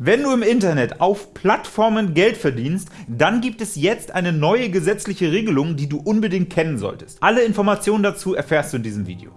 Wenn du im Internet auf Plattformen Geld verdienst, dann gibt es jetzt eine neue gesetzliche Regelung, die du unbedingt kennen solltest. Alle Informationen dazu erfährst du in diesem Video.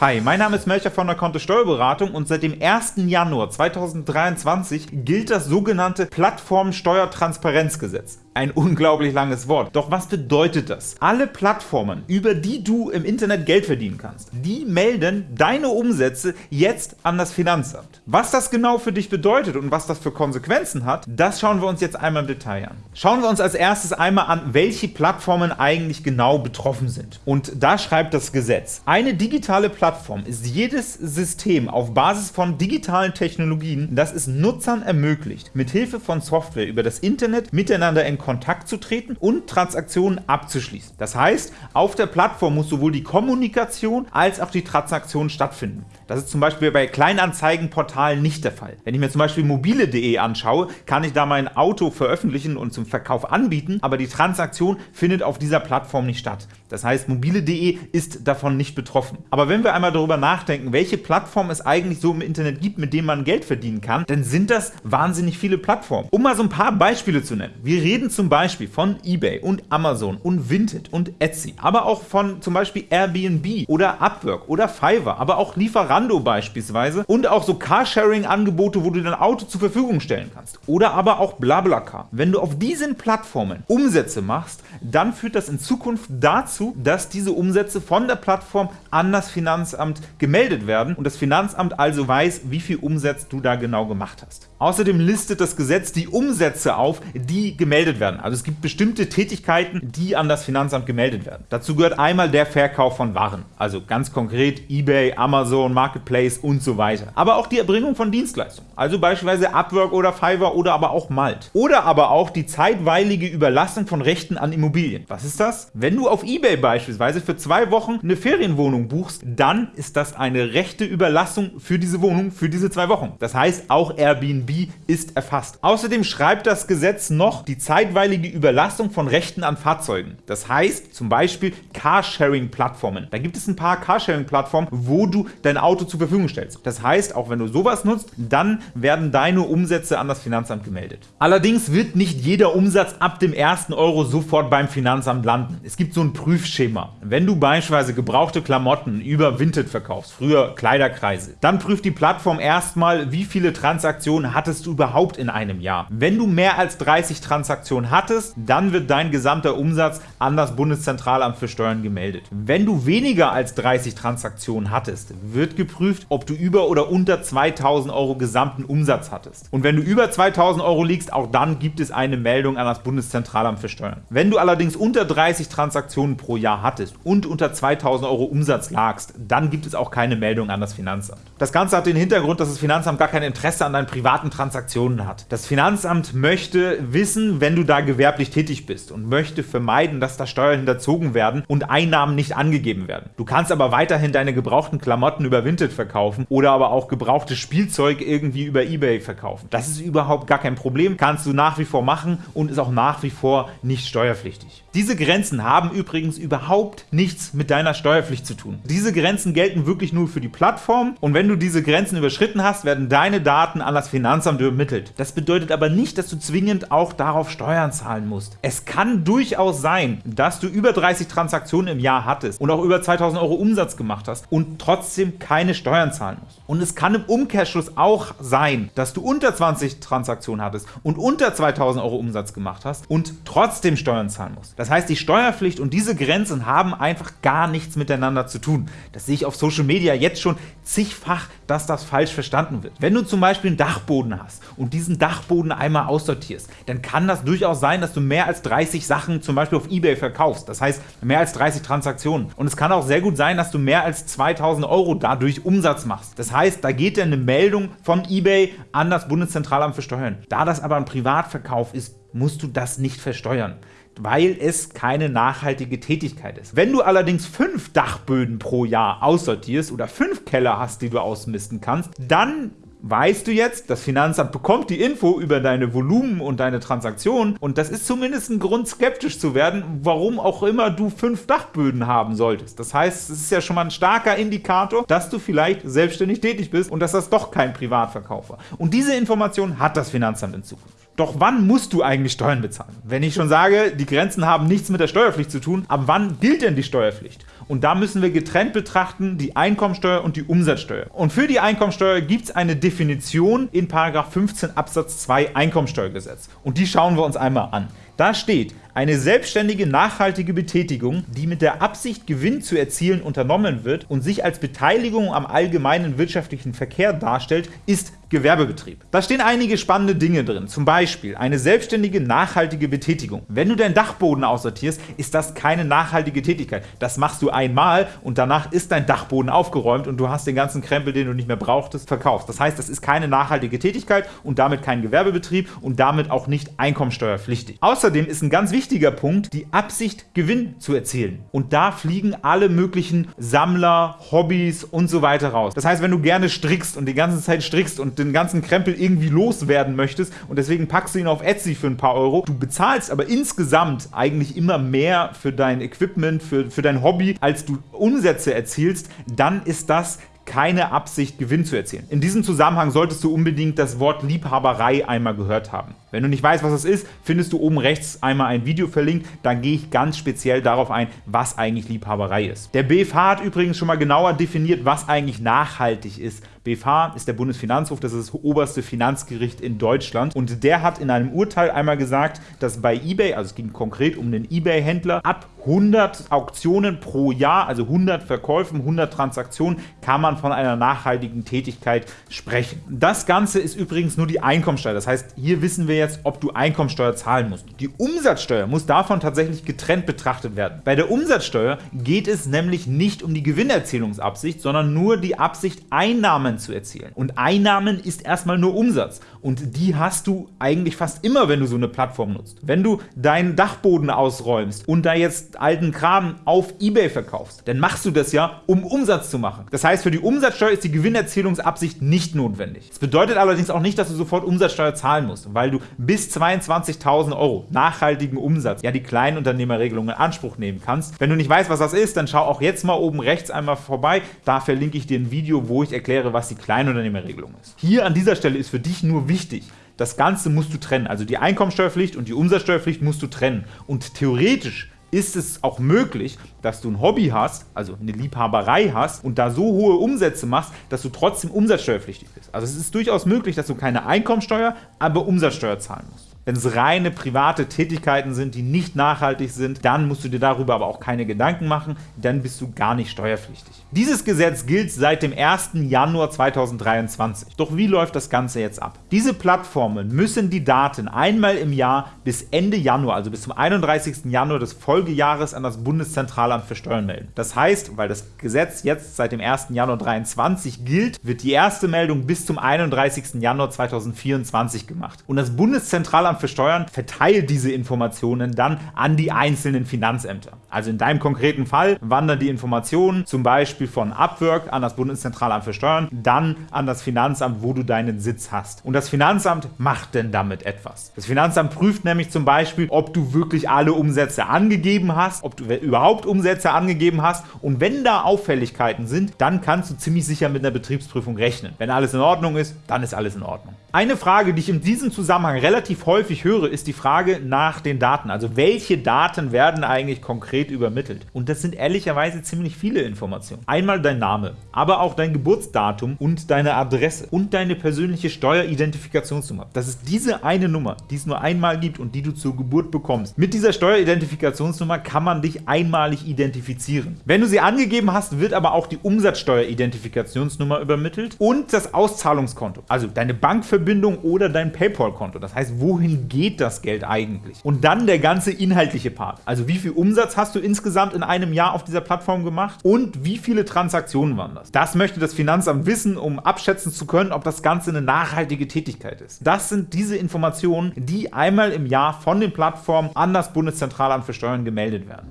Hi, mein Name ist Melcher von der Konto Steuerberatung und seit dem 1. Januar 2023 gilt das sogenannte Plattformsteuertransparenzgesetz. Ein unglaublich langes Wort. Doch was bedeutet das? Alle Plattformen, über die du im Internet Geld verdienen kannst, die melden deine Umsätze jetzt an das Finanzamt. Was das genau für dich bedeutet und was das für Konsequenzen hat, das schauen wir uns jetzt einmal im Detail an. Schauen wir uns als erstes einmal an, welche Plattformen eigentlich genau betroffen sind. Und da schreibt das Gesetz. Eine digitale Plattform ist jedes System auf Basis von digitalen Technologien, das es Nutzern ermöglicht, mithilfe von Software über das Internet miteinander in Kontakt zu treten und Transaktionen abzuschließen. Das heißt, auf der Plattform muss sowohl die Kommunikation als auch die Transaktion stattfinden. Das ist zum Beispiel bei Kleinanzeigenportalen nicht der Fall. Wenn ich mir zum Beispiel mobile.de anschaue, kann ich da mein Auto veröffentlichen und zum Verkauf anbieten, aber die Transaktion findet auf dieser Plattform nicht statt. Das heißt, mobile.de ist davon nicht betroffen. Aber wenn wir einmal darüber nachdenken, welche Plattformen es eigentlich so im Internet gibt, mit denen man Geld verdienen kann, dann sind das wahnsinnig viele Plattformen. Um mal so ein paar Beispiele zu nennen. Wir reden zum Beispiel von eBay und Amazon und Vinted und Etsy, aber auch von zum Beispiel Airbnb oder Upwork oder Fiverr, aber auch Lieferando beispielsweise und auch so Carsharing-Angebote, wo du dein Auto zur Verfügung stellen kannst oder aber auch BlaBlaCar. Wenn du auf diesen Plattformen Umsätze machst, dann führt das in Zukunft dazu, dass diese Umsätze von der Plattform an das Finanzamt gemeldet werden und das Finanzamt also weiß, wie viel Umsatz du da genau gemacht hast. Außerdem listet das Gesetz die Umsätze auf, die gemeldet werden. Also es gibt bestimmte Tätigkeiten, die an das Finanzamt gemeldet werden. Dazu gehört einmal der Verkauf von Waren, also ganz konkret eBay, Amazon, Marketplace und so weiter. Aber auch die Erbringung von Dienstleistungen, also beispielsweise Upwork oder Fiverr oder aber auch Malt. Oder aber auch die zeitweilige Überlassung von Rechten an Immobilien. Was ist das? Wenn du auf eBay beispielsweise für zwei Wochen eine Ferienwohnung buchst, dann ist das eine rechte Überlassung für diese Wohnung für diese zwei Wochen. Das heißt, auch Airbnb ist erfasst. Außerdem schreibt das Gesetz noch die zeitweilige Überlassung von Rechten an Fahrzeugen. Das heißt zum Beispiel Carsharing-Plattformen. Da gibt es ein paar Carsharing-Plattformen, wo du dein Auto zur Verfügung stellst. Das heißt, auch wenn du sowas nutzt, dann werden deine Umsätze an das Finanzamt gemeldet. Allerdings wird nicht jeder Umsatz ab dem ersten Euro sofort beim Finanzamt landen. Es gibt so ein Prüfschema. Wenn du beispielsweise gebrauchte Klamotten über Vinted verkaufst, früher Kleiderkreise, dann prüft die Plattform erstmal, wie viele Transaktionen hattest du überhaupt in einem Jahr. Wenn du mehr als 30 Transaktionen hattest, dann wird dein gesamter Umsatz an das Bundeszentralamt für Steuern gemeldet. Wenn du weniger als 30 Transaktionen hattest, wird geprüft, ob du über oder unter 2000 Euro gesamten Umsatz hattest. Und wenn du über 2000 Euro liegst, auch dann gibt es eine Meldung an das Bundeszentralamt für Steuern. Wenn du allerdings unter 30 Transaktionen pro Jahr hattest und unter 2000 Euro Umsatz lagst, dann gibt es auch keine Meldung an das Finanzamt. Das Ganze hat den Hintergrund, dass das Finanzamt gar kein Interesse an deinen privaten Transaktionen hat. Das Finanzamt möchte wissen, wenn du da gewerblich tätig bist und möchte vermeiden, dass da Steuern hinterzogen werden und Einnahmen nicht angegeben werden. Du kannst aber weiterhin deine gebrauchten Klamotten über Vinted verkaufen oder aber auch gebrauchtes Spielzeug irgendwie über Ebay verkaufen. Das ist überhaupt gar kein Problem, kannst du nach wie vor machen und ist auch nach wie vor nicht steuerpflichtig. Diese Grenzen haben übrigens überhaupt nichts mit deiner Steuerpflicht zu tun. Diese Grenzen gelten wirklich nur für die Plattform und wenn du diese Grenzen überschritten hast, werden deine Daten an das Finanzamt übermittelt. Das bedeutet aber nicht, dass du zwingend auch darauf Steuern zahlen musst. Es kann durchaus sein, dass du über 30 Transaktionen im Jahr hattest und auch über 2000 Euro Umsatz gemacht hast und trotzdem keine Steuern zahlen musst. Und es kann im Umkehrschluss auch sein, dass du unter 20 Transaktionen hattest und unter 2000 Euro Umsatz gemacht hast und trotzdem Steuern zahlen musst. Das heißt, die Steuerpflicht und diese Grenzen haben einfach gar nichts miteinander zu tun. Das sehe ich auf Social Media jetzt schon zigfach, dass das falsch verstanden wird. Wenn du zum Beispiel einen Dachboden hast und diesen Dachboden einmal aussortierst, dann kann das durchaus sein, dass du mehr als 30 Sachen zum Beispiel auf Ebay verkaufst. Das heißt, mehr als 30 Transaktionen. Und es kann auch sehr gut sein, dass du mehr als 2000 Euro dadurch Umsatz machst. Das heißt, da geht dann eine Meldung von Ebay an das Bundeszentralamt für Steuern. Da das aber ein Privatverkauf ist, musst du das nicht versteuern weil es keine nachhaltige Tätigkeit ist. Wenn du allerdings fünf Dachböden pro Jahr aussortierst oder fünf Keller hast, die du ausmisten kannst, dann weißt du jetzt, das Finanzamt bekommt die Info über deine Volumen und deine Transaktionen und das ist zumindest ein Grund, skeptisch zu werden, warum auch immer du fünf Dachböden haben solltest. Das heißt, es ist ja schon mal ein starker Indikator, dass du vielleicht selbstständig tätig bist und dass das doch kein Privatverkauf war. Und diese Information hat das Finanzamt in Zukunft. Doch wann musst du eigentlich Steuern bezahlen? Wenn ich schon sage, die Grenzen haben nichts mit der Steuerpflicht zu tun, ab wann gilt denn die Steuerpflicht? Und da müssen wir getrennt betrachten die Einkommensteuer und die Umsatzsteuer. Und für die Einkommensteuer gibt es eine Definition in 15 Absatz 2 Einkommensteuergesetz. Und die schauen wir uns einmal an. Da steht, eine selbstständige, nachhaltige Betätigung, die mit der Absicht, Gewinn zu erzielen, unternommen wird und sich als Beteiligung am allgemeinen wirtschaftlichen Verkehr darstellt, ist Gewerbebetrieb. Da stehen einige spannende Dinge drin, zum Beispiel eine selbstständige, nachhaltige Betätigung. Wenn du deinen Dachboden aussortierst, ist das keine nachhaltige Tätigkeit. Das machst du einmal und danach ist dein Dachboden aufgeräumt und du hast den ganzen Krempel, den du nicht mehr brauchtest, verkauft. Das heißt, das ist keine nachhaltige Tätigkeit und damit kein Gewerbebetrieb und damit auch nicht einkommensteuerpflichtig. Außerdem ist ein ganz wichtiger wichtiger Punkt, die Absicht, Gewinn zu erzielen. Und da fliegen alle möglichen Sammler, Hobbys und so weiter raus. Das heißt, wenn du gerne strickst und die ganze Zeit strickst und den ganzen Krempel irgendwie loswerden möchtest und deswegen packst du ihn auf Etsy für ein paar Euro, du bezahlst aber insgesamt eigentlich immer mehr für dein Equipment, für, für dein Hobby, als du Umsätze erzielst, dann ist das keine Absicht, Gewinn zu erzielen. In diesem Zusammenhang solltest du unbedingt das Wort Liebhaberei einmal gehört haben. Wenn du nicht weißt, was das ist, findest du oben rechts einmal ein Video verlinkt. Da gehe ich ganz speziell darauf ein, was eigentlich Liebhaberei ist. Der BFH hat übrigens schon mal genauer definiert, was eigentlich nachhaltig ist. BFH ist der Bundesfinanzhof, das ist das oberste Finanzgericht in Deutschland. Und der hat in einem Urteil einmal gesagt, dass bei eBay, also es ging konkret um den eBay-Händler, ab 100 Auktionen pro Jahr, also 100 Verkäufen, 100 Transaktionen, kann man von einer nachhaltigen Tätigkeit sprechen. Das Ganze ist übrigens nur die Einkommensteuer. Das heißt, hier wissen wir jetzt, ob du Einkommensteuer zahlen musst. Die Umsatzsteuer muss davon tatsächlich getrennt betrachtet werden. Bei der Umsatzsteuer geht es nämlich nicht um die Gewinnerzielungsabsicht, sondern nur die Absicht, Einnahmen zu erzielen. Und Einnahmen ist erstmal nur Umsatz. Und die hast du eigentlich fast immer, wenn du so eine Plattform nutzt. Wenn du deinen Dachboden ausräumst und da jetzt alten Kram auf Ebay verkaufst, dann machst du das ja, um Umsatz zu machen. Das heißt, für die Umsatzsteuer ist die Gewinnerzielungsabsicht nicht notwendig. Das bedeutet allerdings auch nicht, dass du sofort Umsatzsteuer zahlen musst, weil du bis 22.000 Euro nachhaltigen Umsatz, ja die Kleinunternehmerregelung in Anspruch nehmen kannst. Wenn du nicht weißt, was das ist, dann schau auch jetzt mal oben rechts einmal vorbei. Da verlinke ich dir ein Video, wo ich erkläre, was die Kleinunternehmerregelung ist. Hier an dieser Stelle ist für dich nur wichtig, das Ganze musst du trennen. Also die Einkommensteuerpflicht und die Umsatzsteuerpflicht musst du trennen. Und theoretisch ist es auch möglich, dass du ein Hobby hast, also eine Liebhaberei hast und da so hohe Umsätze machst, dass du trotzdem umsatzsteuerpflichtig bist. Also es ist durchaus möglich, dass du keine Einkommensteuer, aber Umsatzsteuer zahlen musst. Wenn es reine private Tätigkeiten sind, die nicht nachhaltig sind, dann musst du dir darüber aber auch keine Gedanken machen, dann bist du gar nicht steuerpflichtig. Dieses Gesetz gilt seit dem 1. Januar 2023. Doch wie läuft das Ganze jetzt ab? Diese Plattformen müssen die Daten einmal im Jahr bis Ende Januar, also bis zum 31. Januar des Folgejahres an das Bundeszentralamt für Steuern melden. Das heißt, weil das Gesetz jetzt seit dem 1. Januar 2023 gilt, wird die erste Meldung bis zum 31. Januar 2024 gemacht. Und das Bundeszentralamt Bundesamt für Steuern verteilt diese Informationen dann an die einzelnen Finanzämter. Also in deinem konkreten Fall wandern die Informationen zum Beispiel von Upwork an das Bundeszentralamt für Steuern, dann an das Finanzamt, wo du deinen Sitz hast. Und das Finanzamt macht denn damit etwas. Das Finanzamt prüft nämlich zum Beispiel, ob du wirklich alle Umsätze angegeben hast, ob du überhaupt Umsätze angegeben hast und wenn da Auffälligkeiten sind, dann kannst du ziemlich sicher mit einer Betriebsprüfung rechnen. Wenn alles in Ordnung ist, dann ist alles in Ordnung. Eine Frage, die ich in diesem Zusammenhang relativ häufig höre, ist die Frage nach den Daten. Also welche Daten werden eigentlich konkret übermittelt? Und das sind ehrlicherweise ziemlich viele Informationen. Einmal dein Name, aber auch dein Geburtsdatum und deine Adresse und deine persönliche Steueridentifikationsnummer. Das ist diese eine Nummer, die es nur einmal gibt und die du zur Geburt bekommst. Mit dieser Steueridentifikationsnummer kann man dich einmalig identifizieren. Wenn du sie angegeben hast, wird aber auch die Umsatzsteueridentifikationsnummer übermittelt und das Auszahlungskonto, also deine Bankverbindung oder dein PayPal-Konto. Das heißt, wohin geht das Geld eigentlich? Und dann der ganze inhaltliche Part. Also wie viel Umsatz hast du insgesamt in einem Jahr auf dieser Plattform gemacht und wie viele Transaktionen waren das? Das möchte das Finanzamt wissen, um abschätzen zu können, ob das Ganze eine nachhaltige Tätigkeit ist. Das sind diese Informationen, die einmal im Jahr von den Plattformen an das Bundeszentralamt für Steuern gemeldet werden.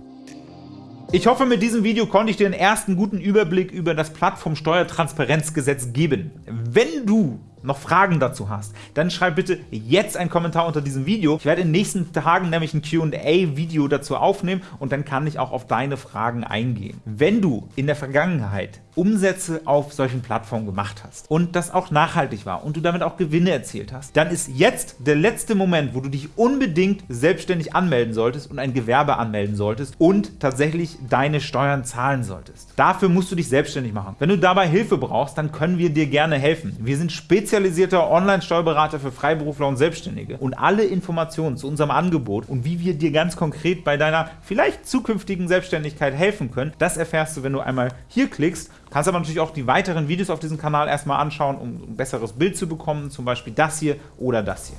Ich hoffe, mit diesem Video konnte ich dir einen ersten guten Überblick über das Plattformsteuertransparenzgesetz geben. Wenn du noch Fragen dazu hast, dann schreib bitte jetzt einen Kommentar unter diesem Video. Ich werde in den nächsten Tagen nämlich ein Q&A-Video dazu aufnehmen und dann kann ich auch auf deine Fragen eingehen. Wenn du in der Vergangenheit Umsätze auf solchen Plattformen gemacht hast und das auch nachhaltig war und du damit auch Gewinne erzielt hast, dann ist jetzt der letzte Moment, wo du dich unbedingt selbstständig anmelden solltest und ein Gewerbe anmelden solltest und tatsächlich deine Steuern zahlen solltest. Dafür musst du dich selbstständig machen. Wenn du dabei Hilfe brauchst, dann können wir dir gerne helfen. Wir sind spezialisierter Online-Steuerberater für Freiberufler und Selbstständige und alle Informationen zu unserem Angebot und wie wir dir ganz konkret bei deiner vielleicht zukünftigen Selbstständigkeit helfen können, das erfährst du, wenn du einmal hier klickst Kannst aber natürlich auch die weiteren Videos auf diesem Kanal erstmal anschauen, um ein besseres Bild zu bekommen, zum Beispiel das hier oder das hier.